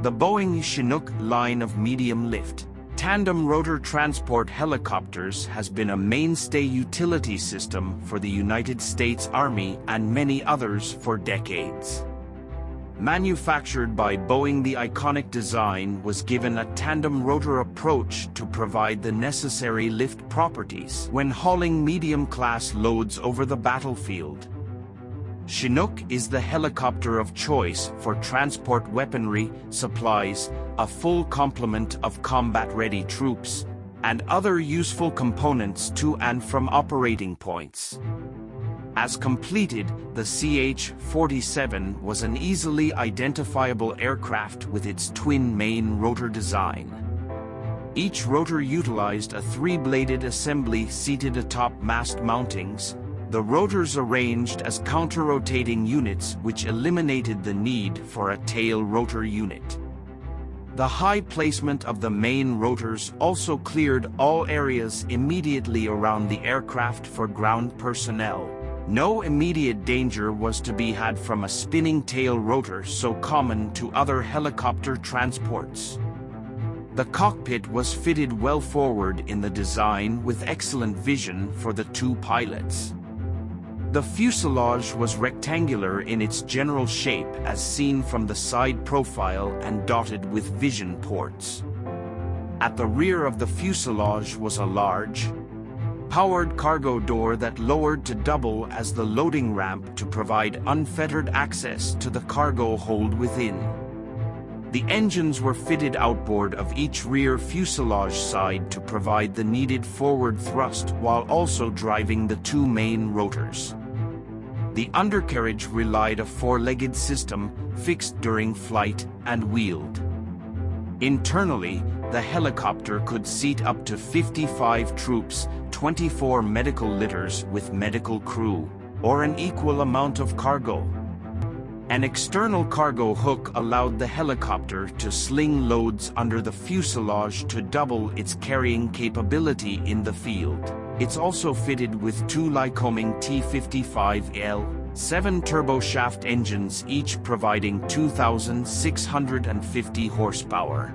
The Boeing Chinook line of medium lift Tandem rotor transport helicopters has been a mainstay utility system for the United States Army and many others for decades. Manufactured by Boeing the iconic design was given a tandem rotor approach to provide the necessary lift properties when hauling medium-class loads over the battlefield. Chinook is the helicopter of choice for transport weaponry, supplies, a full complement of combat-ready troops, and other useful components to and from operating points. As completed, the CH-47 was an easily identifiable aircraft with its twin main rotor design. Each rotor utilized a three-bladed assembly seated atop mast mountings, the rotors arranged as counter-rotating units which eliminated the need for a tail rotor unit. The high placement of the main rotors also cleared all areas immediately around the aircraft for ground personnel. No immediate danger was to be had from a spinning tail rotor so common to other helicopter transports. The cockpit was fitted well forward in the design with excellent vision for the two pilots. The fuselage was rectangular in its general shape as seen from the side profile and dotted with vision ports. At the rear of the fuselage was a large, powered cargo door that lowered to double as the loading ramp to provide unfettered access to the cargo hold within. The engines were fitted outboard of each rear fuselage side to provide the needed forward thrust while also driving the two main rotors. The undercarriage relied a four-legged system fixed during flight and wheeled. Internally, the helicopter could seat up to 55 troops, 24 medical litters with medical crew, or an equal amount of cargo. An external cargo hook allowed the helicopter to sling loads under the fuselage to double its carrying capability in the field. It's also fitted with two Lycoming T55L, seven turboshaft engines each providing 2,650 horsepower.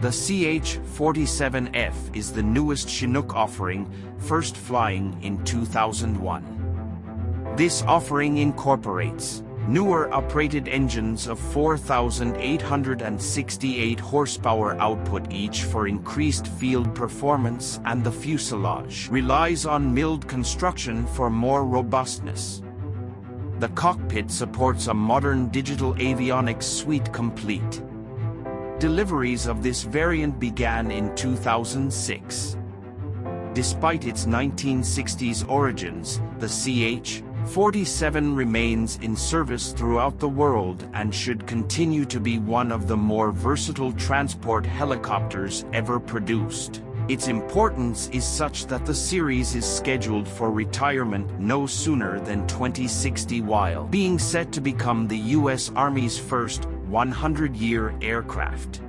The CH-47F is the newest Chinook offering, first flying in 2001. This offering incorporates newer uprated engines of 4,868 horsepower output each for increased field performance and the fuselage relies on milled construction for more robustness. The cockpit supports a modern digital avionics suite complete. Deliveries of this variant began in 2006. Despite its 1960s origins, the CH-47 remains in service throughout the world and should continue to be one of the more versatile transport helicopters ever produced. Its importance is such that the series is scheduled for retirement no sooner than 2060 while being set to become the U.S. Army's first 100-year aircraft.